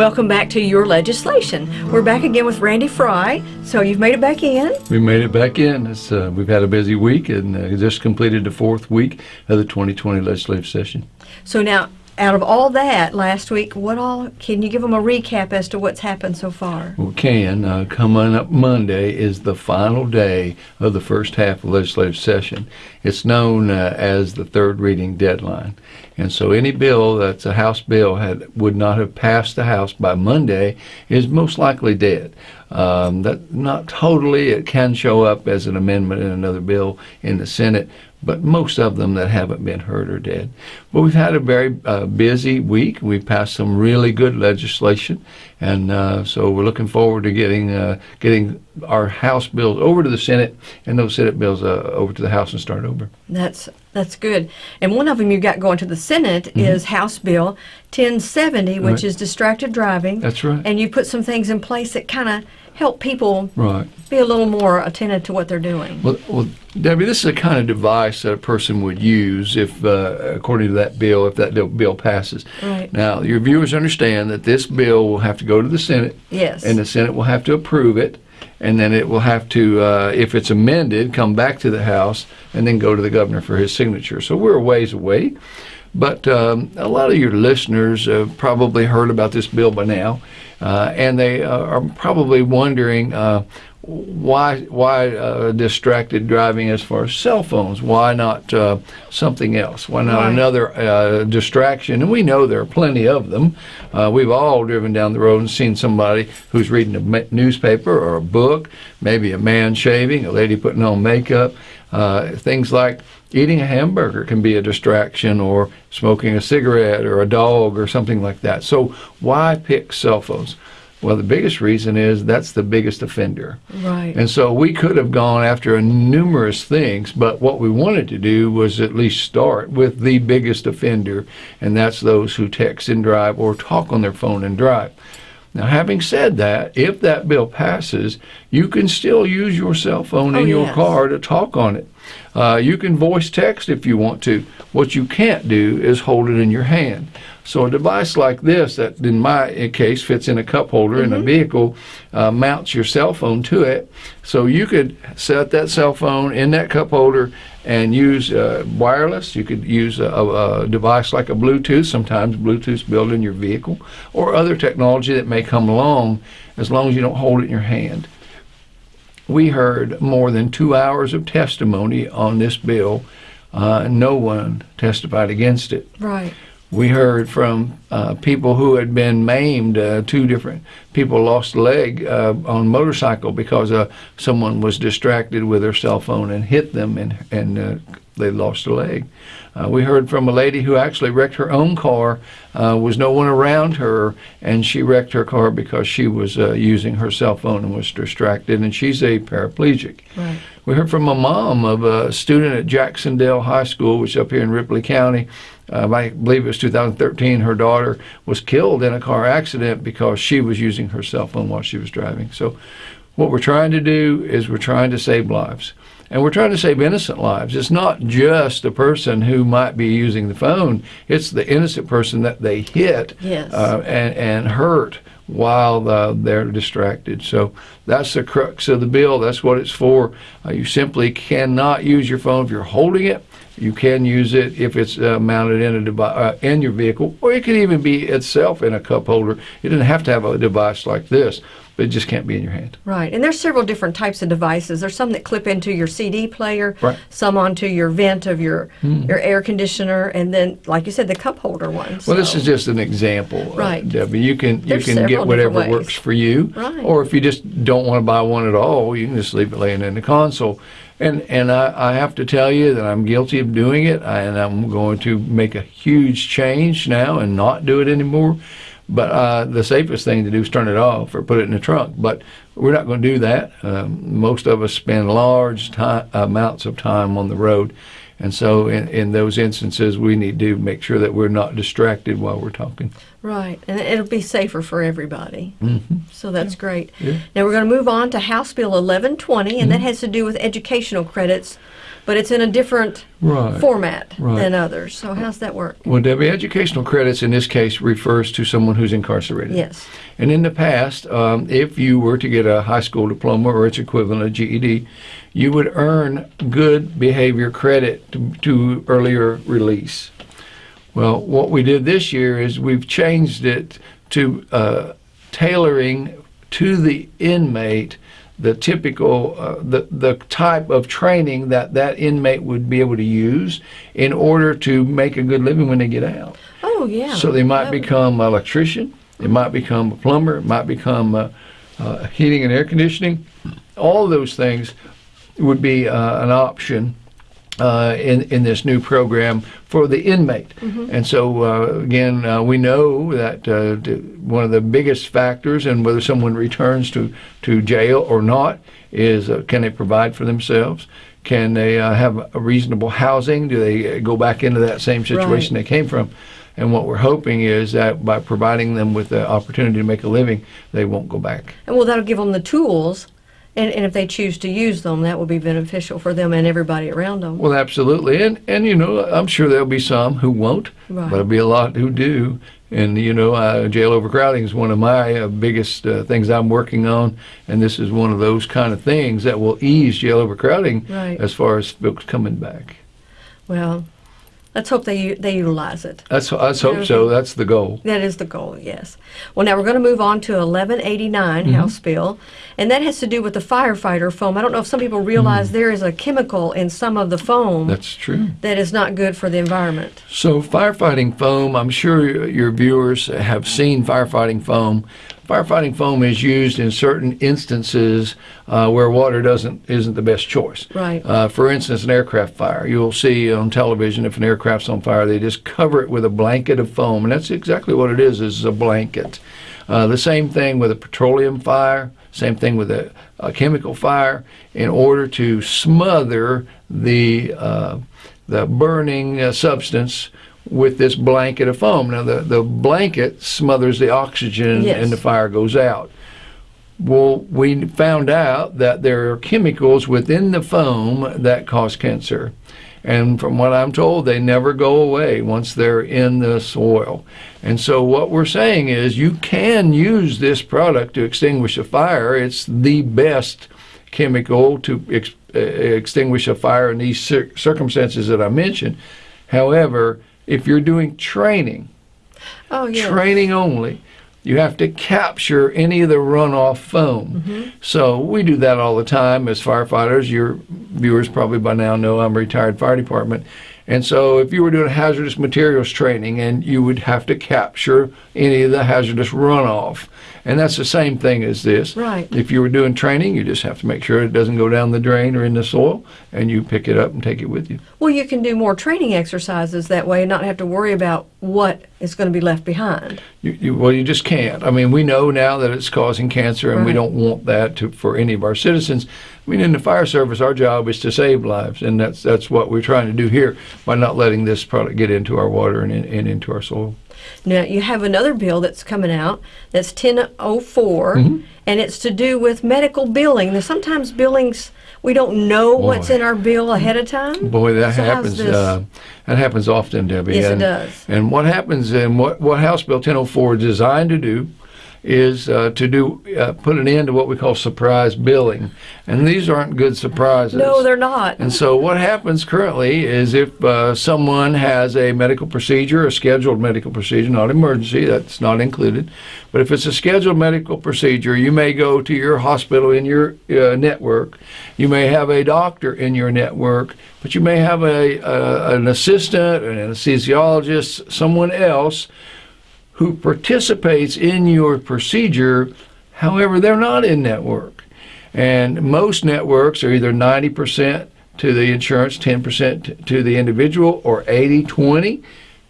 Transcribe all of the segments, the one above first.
Welcome back to Your Legislation. We're back again with Randy Frye. So you've made it back in. We made it back in. Uh, we've had a busy week and uh, just completed the fourth week of the 2020 legislative session. So now, out of all that last week, what all can you give them a recap as to what's happened so far? We can. Uh, coming up Monday is the final day of the first half of legislative session. It's known uh, as the third reading deadline. And so any bill that's a House bill had would not have passed the House by Monday is most likely dead. Um, that not totally. It can show up as an amendment in another bill in the Senate, but most of them that haven't been hurt are dead. But we've had a very uh, busy week. We've passed some really good legislation, and uh, so we're looking forward to getting uh, getting our House bills over to the Senate and those Senate bills uh, over to the House and start over. That's that's good. And one of them you got going to the Senate mm-hmm. is House Bill 1070, which right. is distracted driving. That's right. And you put some things in place that kind of help people right. be a little more attentive to what they're doing. Well, well, Debbie, this is a kind of device that a person would use if, uh, according to that bill, if that bill passes. Right. Now, your viewers understand that this bill will have to go to the Senate. Yes. And the Senate will have to approve it and then it will have to, uh, if it's amended, come back to the House and then go to the governor for his signature. So we're a ways away. But um, a lot of your listeners have probably heard about this bill by now, uh, and they uh, are probably wondering uh, why why uh, distracted driving as far as cell phones? Why not uh, something else? Why not right. another uh, distraction? And we know there are plenty of them. Uh, we've all driven down the road and seen somebody who's reading a newspaper or a book, maybe a man shaving, a lady putting on makeup, uh, things like eating a hamburger can be a distraction or smoking a cigarette or a dog or something like that. So why pick cell phones? Well, the biggest reason is that's the biggest offender. Right. And so we could have gone after numerous things, but what we wanted to do was at least start with the biggest offender, and that's those who text and drive or talk on their phone and drive. Now, having said that, if that bill passes, you can still use your cell phone oh, in your yes. car to talk on it. Uh, you can voice text if you want to. What you can't do is hold it in your hand. So a device like this, that in my case fits in a cup holder mm-hmm. in a mm-hmm. vehicle, uh, mounts your cell phone to it. So you could set that cell phone in that cup holder and use uh, wireless. You could use a, a, device like a Bluetooth. Sometimes Bluetooth built in your vehicle, or other technology that may come along, as long as you don't hold it in your hand. We heard more than two hours of testimony on this bill. Uh, no one testified against it. Right. We heard from uh, people who had been maimed. Uh, two different people lost a leg uh, on motorcycle because uh, someone was distracted with their cell phone and hit them, and and uh, they lost a leg. Uh, we heard from a lady who actually wrecked her own car. was no one around her, and she wrecked her car because she was using her cell phone and was distracted, and she's a paraplegic. Right. We heard from a mom of a student at Jac-Cen-Del High School, which is up here in Ripley County uh, I believe it was 2013, her daughter was killed in a car accident because she was using her cell phone while she was driving. So, what we're trying to do is we're trying to save lives. And we're trying to save innocent lives. It's not just the person who might be using the phone, it's the innocent person that they hit yes. uh, and, and hurt while uh, they're distracted. So that's the crux of the bill. That's what it's for. Uh, you simply cannot use your phone if you're holding it you can use it if it's uh, mounted in a device uh, in your vehicle, or it could even be itself in a cup holder. You doesn't have to have a device like this, but it just can't be in your hand. Right, and there's several different types of devices. There's some that clip into your CD player, right. some onto your vent of your mm. your air conditioner, and then, like you said, the cup holder ones. Well, so. this is just an example, uh, right? Uh, Debbie, you can there's you can get whatever works for you, right. or if you just don't want to buy one at all, you can just leave it laying in the console. And and I, I have to tell you that I'm guilty of doing it, and I'm going to make a huge change now and not do it anymore. But uh, the safest thing to do is turn it off or put it in the trunk. But we're not going to do that. Um, most of us spend large time, amounts of time on the road, and so in, in those instances, we need to make sure that we're not distracted while we're talking. Right, and it'll be safer for everybody. Mm-hmm. So that's yeah. great. Yeah. Now we're going to move on to House Bill 1120, and mm-hmm. that has to do with educational credits but it's in a different Right. format Right. than others. So how's that work? Well, Debbie, educational credits in this case refers to someone who's incarcerated. Yes. And in the past, um, if you were to get a high school diploma or its equivalent, a GED, you would earn good behavior credit to, to earlier release. Well, what we did this year is we've changed it to uh, tailoring to the inmate the typical uh, the the type of training that that inmate would be able to use in order to make a good living when they get out. Oh yeah. So they might become an electrician, they might become a plumber, it might become uh, uh, heating and air conditioning. All those things would be uh, an option uh, in in this new program for the inmate. And so uh, again, uh, we know that uh, one of the biggest factors in whether someone returns to to jail or not is uh, can they provide for themselves. Can they uh, have a reasonable housing? Do they go back into that same situation they came from? And what we're hoping is that by providing them with the opportunity to make a living, they won't go back. And well, that'll give them the tools, and, and if they choose to use them, that will be beneficial for them and everybody around them. Well, absolutely, and and you know, I'm sure there'll be some who won't, Right. but there'll be a lot who do. And you know, uh, jail overcrowding is one of my uh, biggest uh, things I'm working on, and this is one of those kind of things that will ease jail overcrowding Right. as far as folks coming back. Well, let's hope they they utilize it. That's let's hope so. That's the goal. That is the goal, yes. Well, now we're going to move on to 1189 Mm-hmm. House Bill, and that has to do with the firefighter foam. I don't know if some people realize there is a chemical in some of the foam Mm. That's true. that is not good for the environment. So, firefighting foam, I'm sure your viewers have seen firefighting foam. Firefighting foam is used in certain instances uh, where water doesn't isn't the best choice. Right. Uh, for instance, an aircraft fire. You'll see on television if an aircraft's on fire, they just cover it with a blanket of foam, and that's exactly what it is. Is a blanket. Uh, the same thing with a petroleum fire. Same thing with a, a chemical fire. In order to smother the uh, the burning uh, substance with this blanket of foam. Now, the, the blanket smothers the oxygen Yes. and the fire goes out. Well, we found out that there are chemicals within the foam that cause cancer. And from what I'm told, they never go away once they're in the soil. And so, what we're saying is you can use this product to extinguish a fire. It's the best chemical to ex- uh, extinguish a fire in these cir- circumstances that I mentioned. However, if you're doing training, Oh, yeah. training only. You have to capture any of the runoff foam. Mm-hmm. So we do that all the time as firefighters. Your viewers probably by now know I'm a retired fire department. And so if you were doing hazardous materials training and you would have to capture any of the hazardous runoff. And that's the same thing as this. Right. If you were doing training, you just have to make sure it doesn't go down the drain or in the soil and you pick it up and take it with you. Well, you can do more training exercises that way and not have to worry about what is going to be left behind. You, you, well, you just can't. I mean, we know now that it's causing cancer, and we don't want that to, for any of our citizens. I mean, in the fire service, our job is to save lives, and that's that's what we're trying to do here by not letting this product get into our water and, in, and into our soil. Now, you have another bill that's coming out that's 1004, Mm-hmm. and it's to do with medical billing. Now, sometimes billings, we don't know what's in our bill ahead of time. Boy, that So happens. Uh, that happens often, Debbie. Yes, it and, does. And what happens, and what what House Bill 1004 is designed to do, is uh, to do uh, put an end to what we call surprise billing, and these aren't good surprises. No, they're not. And so, what happens currently is if uh, someone has a medical procedure, a scheduled medical procedure, not emergency, that's not included, but if it's a scheduled medical procedure, you may go to your hospital in your uh, network, you may have a doctor in your network, but you may have a, a an assistant, an anesthesiologist, someone else who participates in your procedure. However, they're not in network. And most networks are either 90% to the insurance, 10% to the individual, or 80 20.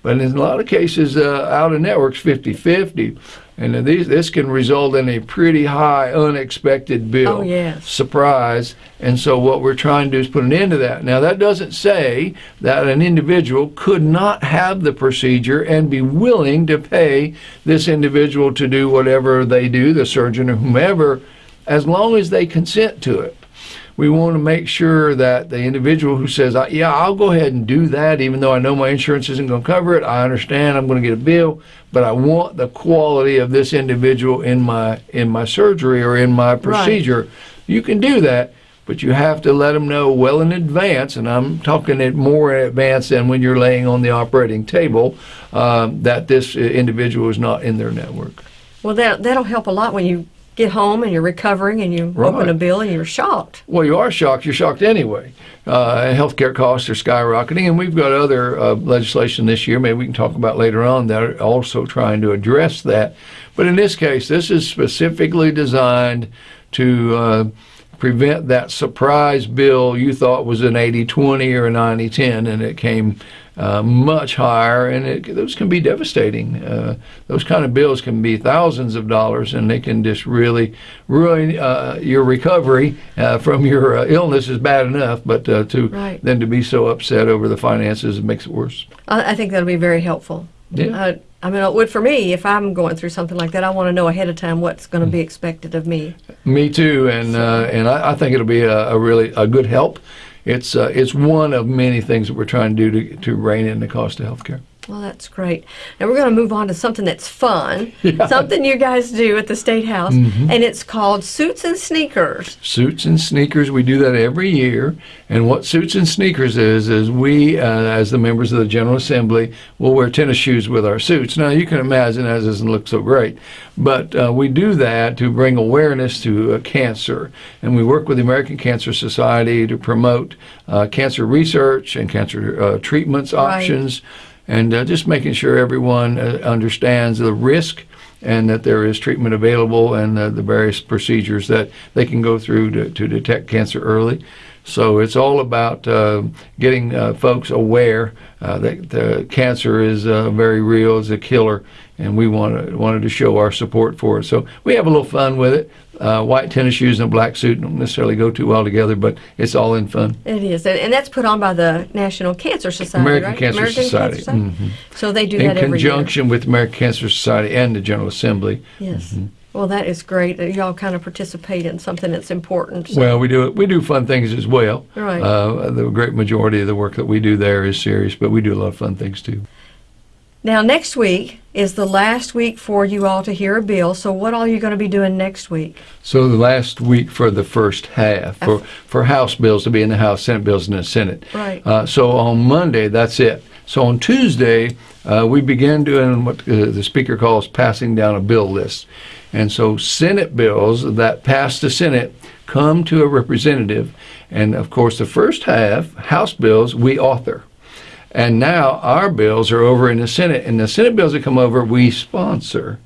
But in a lot of cases, uh, out of networks, 50 50. And these, this can result in a pretty high unexpected bill. Oh, yes. Surprise. And so, what we're trying to do is put an end to that. Now, that doesn't say that an individual could not have the procedure and be willing to pay this individual to do whatever they do, the surgeon or whomever, as long as they consent to it. We want to make sure that the individual who says, "Yeah, I'll go ahead and do that, even though I know my insurance isn't going to cover it. I understand I'm going to get a bill, but I want the quality of this individual in my in my surgery or in my procedure." You can do that, but you have to let them know well in advance, and I'm talking it more in advance than when you're laying on the operating table, um, that this uh, individual is not in their network. Well, that that'll help a lot when you get home and you're recovering and you open Right. a bill and you're shocked. Well, you are shocked. You're shocked anyway. Uh, healthcare costs are skyrocketing, and we've got other uh, legislation this year. Maybe we can talk about later on that are also trying to address that. But in this case, this is specifically designed to uh, prevent that surprise bill you thought was an 80-20 or a 90-10, and it came uh, much higher, and it, those can be devastating. Uh, those kind of bills can be thousands of dollars, and they can just really ruin uh, your recovery uh, from your uh, illness is bad enough, but uh, to Right. then to be so upset over the finances, it makes it worse. I, I think that'll be very helpful. Yeah. Uh, I mean, it would for me if I'm going through something like that. I want to know ahead of time what's going to be expected of me. Me too, and uh, and I, I think it'll be a, a really a good help. It's uh, it's one of many things that we're trying to do to, to rein in the cost of healthcare. Well, that's great. Now we're going to move on to something that's fun, Yeah. something you guys do at the State House, Mhm. and it's called Suits and Sneakers. Suits and sneakers, we do that every year. And what suits and sneakers is, is we, uh, as the members of the General Assembly, will wear tennis shoes with our suits. Now, you can imagine that doesn't look so great, but uh, we do that to bring awareness to uh, cancer. And we work with the American Cancer Society to promote uh, cancer research and cancer uh, treatments Right. options, and uh, just making sure everyone uh, understands the risk and that there is treatment available and uh, the various procedures that they can go through to, to detect cancer early. So it's all about uh, getting uh, folks aware uh, that cancer is very real, is a killer, and we wanted, wanted to show our support for it. So we have a little fun with it. Uh, white tennis shoes and a black suit don't necessarily go too well together, but it's all in fun. It is, and, and that's put on by the National Cancer Society, American right? Cancer Society. Mhm. So they do In that every year. conjunction with the American Cancer Society and the General Assembly. Yes. Mm-hmm. Well, that is great. that Y'all kind of participate in something that's important. So- Well, we do we do fun things as well. Right. Uh, the great majority of the work that we do there is serious, but we do a lot of fun things too. Now, next week is the last week for you all to hear a bill. So, what all are you going to be doing next week? So the last week for the first half for for House bills to be in the House, Senate bills in the Senate. Right. Uh, so on Monday, that's it. So on Tuesday, uh, we begin doing what uh, the Speaker calls passing down a bill list. And so Senate bills that pass the Senate come to a representative. And of course, the first half, House bills, we author. And now our bills are over in the Senate. And the Senate bills that come over, we sponsor.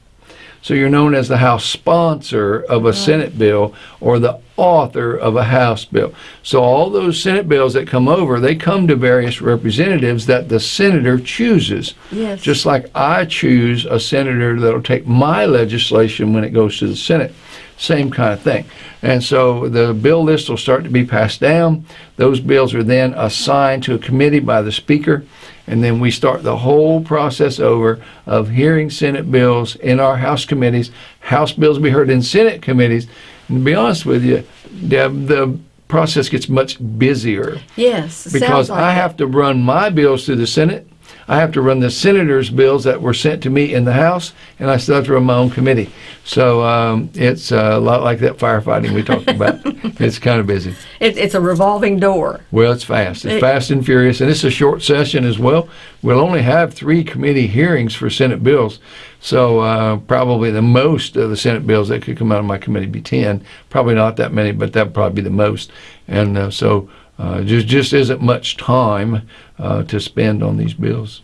So you're known as the House sponsor of a Senate bill or the author of a House bill. So all those Senate bills that come over, they come to various representatives that the senator chooses. Yes. Just like I choose a senator that'll take my legislation when it goes to the Senate. Same kind of thing. And so the bill list will start to be passed down. Those bills are then assigned to a committee by the Speaker. And then we start the whole process over of hearing Senate bills in our House committees. House bills will be heard in Senate committees. And to be honest with you, Deb, the process gets much busier yes. because like I it. have to run my bills through the Senate. I have to run the senators' bills that were sent to me in the House, and I still have to run my own committee. So um, it's a lot like that firefighting we talked about. it's kind of busy. It, it's a revolving door. Well, it's fast. It's It- fast and furious, and it's a short session as well. We'll only have three committee hearings for Senate bills, so uh, probably the most of the Senate bills that could come out of my committee be ten. Probably not that many, but that would probably be the most. And uh, so uh, just just isn't much time uh, to spend on these bills.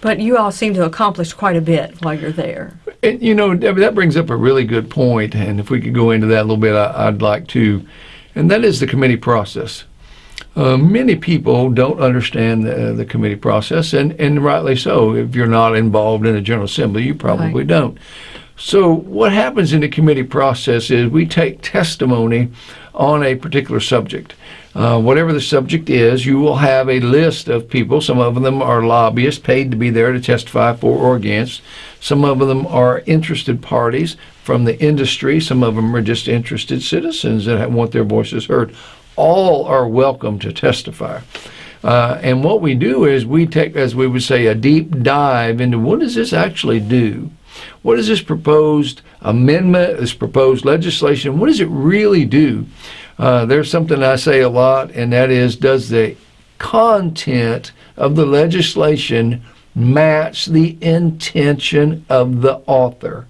But you all seem to accomplish quite a bit while you're there. And, you know, Debbie, that brings up a really good point, and if we could go into that a little bit, I, I'd like to. And that is the committee process. Uh, many people don't understand the, the committee process, and, and rightly so. If you're not involved in a General Assembly, you probably Right. don't. So, what happens in the committee process is we take testimony on a particular subject. Uh, whatever the subject is, you will have a list of people. Some of them are lobbyists paid to be there to testify for or against. Some of them are interested parties from the industry. Some of them are just interested citizens that want their voices heard. all are welcome to testify. Uh, and what we do is we take, as we would say, a deep dive into what does this actually do? What is this proposed amendment, this proposed legislation, what does it really do? Uh, there's something I say a lot, and that is does the content of the legislation match the intention of the author?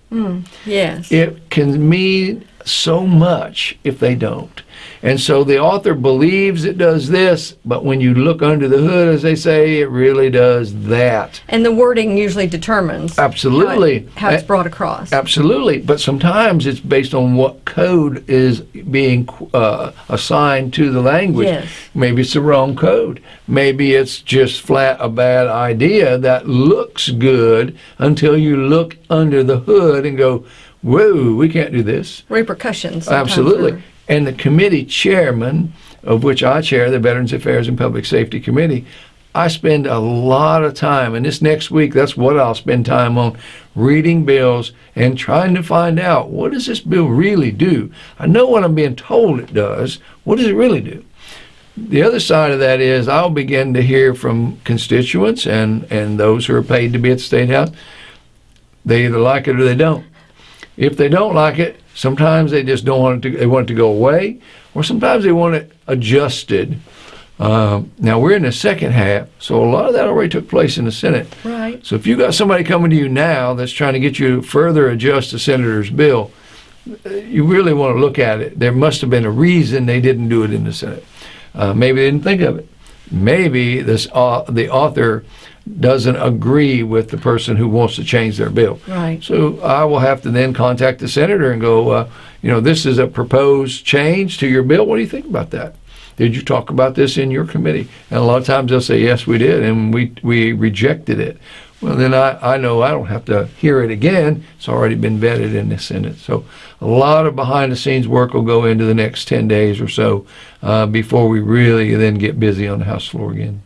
Yes. It can mean so much if they don't. And so the author believes it does this, but when you look under the hood, as they say, it really does that. and the wording usually determines Absolutely. how, it- how it's brought across. Absolutely, but sometimes it's based on what code is being uh, assigned to the language. Yes. Maybe it's the wrong code. Maybe it's just flat a bad idea that looks good until you look under the hood and go, "Whoa, we can't do this." Repercussions. Absolutely. And the committee chairman, of which I chair, the Veterans Affairs and Public Safety Committee, I spend a lot of time, and this next week, that's what I'll spend time on, reading bills and trying to find out what does this bill really do? I know what I'm being told it does. What does it really do? The other side of that is I'll begin to hear from constituents and, and those who are paid to be at the State House. They either like it or they don't. If they don't like it, sometimes they just don't want it to. They want it to go away, or sometimes they want it adjusted. Um, now we're in the second half, so a lot of that already took place in the Senate. Right. So if you got somebody coming to you now that's trying to get you to further adjust the senator's bill, you really want to look at it. There must have been a reason they didn't do it in the Senate. Uh, maybe they didn't think of it. Maybe this uh, the author doesn't agree with the person who wants to change their bill. Right. So I will have to then contact the senator and go, uh, you know, this is a proposed change to your bill. What do you think about that? Did you talk about this in your committee? And a lot of times they'll say, yes, we did, and we we rejected it. Well, then I, I know I don't have to hear it again. It's already been vetted in the Senate. So a lot of behind the scenes work will go into the next 10 days or so uh, before we really then get busy on the House floor again.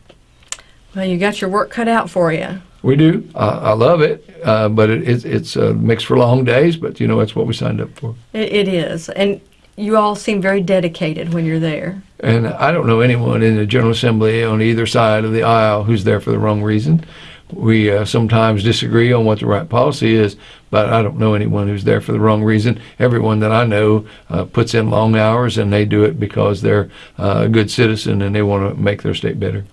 Well, you got your work cut out for you. We do. I, I love it, uh, but it, it's it's a mix for long days. But you know, it's what we signed up for. It, it is, and you all seem very dedicated when you're there. And I don't know anyone in the General Assembly on either side of the aisle who's there for the wrong reason. We uh, sometimes disagree on what the right policy is, but I don't know anyone who's there for the wrong reason. Everyone that I know uh, puts in long hours, and they do it because they're uh, a good citizen and they want to make their state better.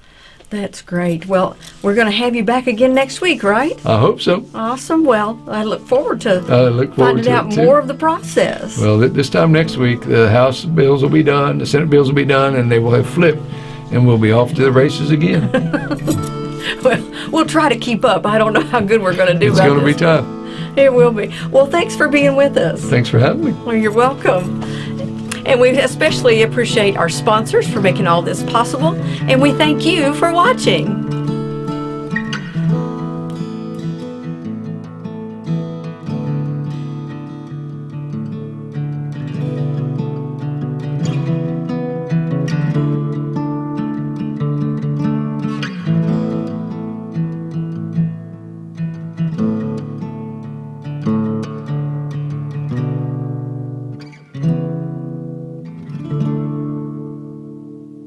That's great. Well, we're going to have you back again next week, right? I hope so. Awesome. Well, I look forward to I look forward finding to out it too. more of the process. Well, th- this time next week, the House bills will be done, the Senate bills will be done, and they will have flipped, and we'll be off to the races again. Well, we'll try to keep up. I don't know how good we're going to do. it's going to be tough. It will be. Well, thanks for being with us. Thanks for having me. Well, you're welcome. And we especially appreciate our sponsors for making all this possible. And we thank you for watching.